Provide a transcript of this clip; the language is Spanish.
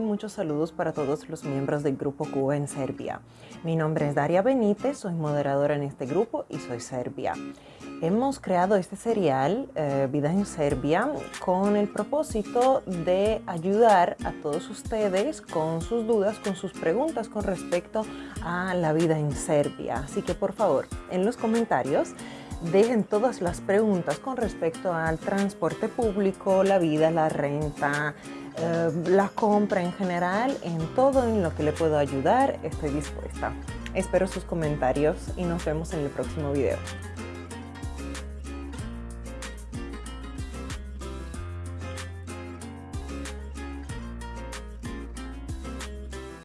muchos saludos para todos los miembros del Grupo Cuba en Serbia. Mi nombre es Daria Benítez, soy moderadora en este grupo y soy serbia. Hemos creado este serial, eh, Vida en Serbia, con el propósito de ayudar a todos ustedes con sus dudas, con sus preguntas con respecto a la vida en Serbia. Así que por favor, en los comentarios dejen todas las preguntas con respecto al transporte público, la vida, la renta, eh, la compra en general, en todo en lo que le puedo ayudar, estoy dispuesta. Espero sus comentarios y nos vemos en el próximo video.